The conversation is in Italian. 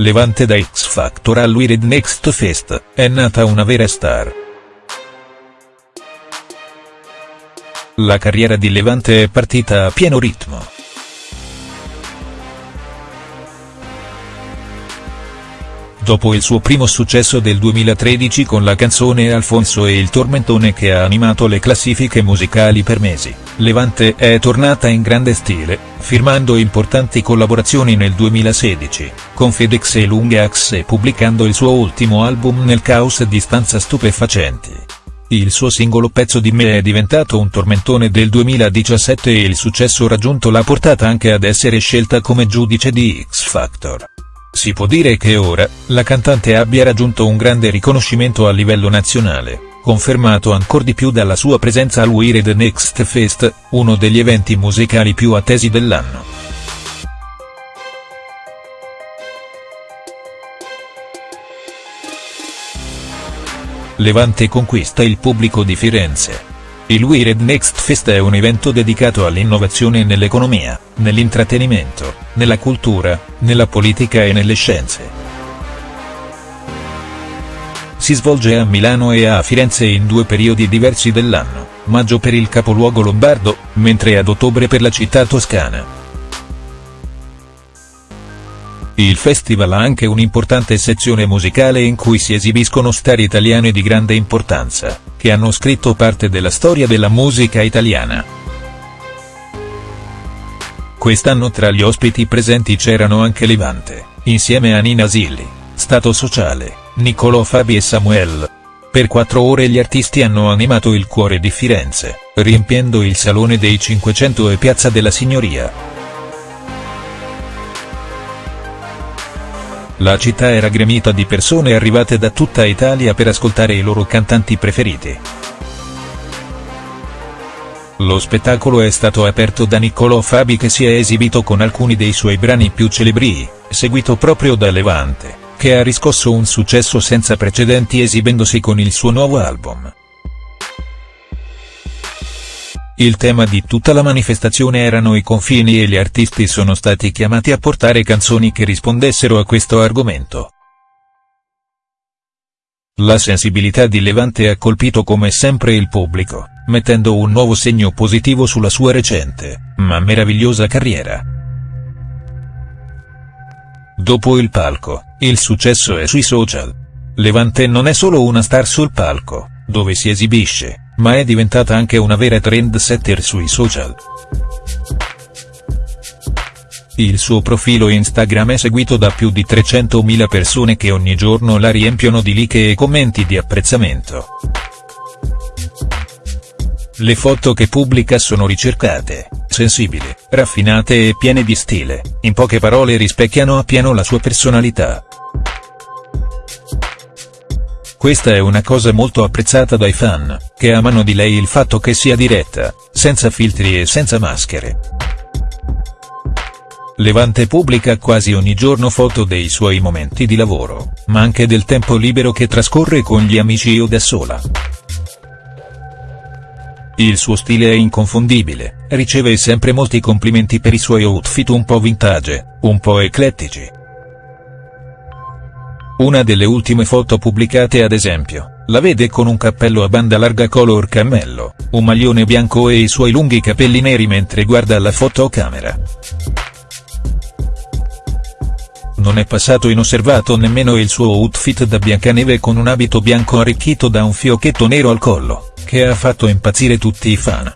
Levante da X Factor al Wired Next Fest, è nata una vera star. La carriera di Levante è partita a pieno ritmo. Dopo il suo primo successo del 2013 con la canzone Alfonso e il tormentone che ha animato le classifiche musicali per mesi, Levante è tornata in grande stile, firmando importanti collaborazioni nel 2016, con Fedex e Lungax e pubblicando il suo ultimo album nel caos di stanza stupefacenti. Il suo singolo Pezzo di me è diventato un tormentone del 2017 e il successo raggiunto l'ha portata anche ad essere scelta come giudice di X Factor. Si può dire che ora, la cantante abbia raggiunto un grande riconoscimento a livello nazionale, confermato ancor di più dalla sua presenza al Wired Next Fest, uno degli eventi musicali più attesi dell'anno. Levante conquista il pubblico di Firenze. Il Wired Next Fest è un evento dedicato all'innovazione nell'economia, nell'intrattenimento, nella cultura, nella politica e nelle scienze. Si svolge a Milano e a Firenze in due periodi diversi dell'anno, maggio per il capoluogo lombardo, mentre ad ottobre per la città toscana. Il festival ha anche un'importante sezione musicale in cui si esibiscono star italiane di grande importanza, che hanno scritto parte della storia della musica italiana. Quest'anno tra gli ospiti presenti c'erano anche Levante, insieme a Nina Zilli, Stato Sociale, Niccolò Fabi e Samuel. Per quattro ore gli artisti hanno animato il cuore di Firenze, riempiendo il Salone dei 500 e Piazza della Signoria. La città era gremita di persone arrivate da tutta Italia per ascoltare i loro cantanti preferiti. Lo spettacolo è stato aperto da Niccolò Fabi che si è esibito con alcuni dei suoi brani più celebri, seguito proprio da Levante, che ha riscosso un successo senza precedenti esibendosi con il suo nuovo album. Il tema di tutta la manifestazione erano i confini e gli artisti sono stati chiamati a portare canzoni che rispondessero a questo argomento. La sensibilità di Levante ha colpito come sempre il pubblico, mettendo un nuovo segno positivo sulla sua recente, ma meravigliosa carriera. Dopo il palco, il successo è sui social. Levante non è solo una star sul palco, dove si esibisce, ma è diventata anche una vera trendsetter sui social. Il suo profilo Instagram è seguito da più di 300.000 persone che ogni giorno la riempiono di like e commenti di apprezzamento. Le foto che pubblica sono ricercate, sensibili, raffinate e piene di stile, in poche parole rispecchiano appieno la sua personalità. Questa è una cosa molto apprezzata dai fan, che amano di lei il fatto che sia diretta, senza filtri e senza maschere. Levante pubblica quasi ogni giorno foto dei suoi momenti di lavoro, ma anche del tempo libero che trascorre con gli amici o da sola. Il suo stile è inconfondibile, riceve sempre molti complimenti per i suoi outfit un po' vintage, un po' eclettici, una delle ultime foto pubblicate ad esempio, la vede con un cappello a banda larga color cammello, un maglione bianco e i suoi lunghi capelli neri mentre guarda la fotocamera. Non è passato inosservato nemmeno il suo outfit da Biancaneve con un abito bianco arricchito da un fiocchetto nero al collo, che ha fatto impazzire tutti i fan.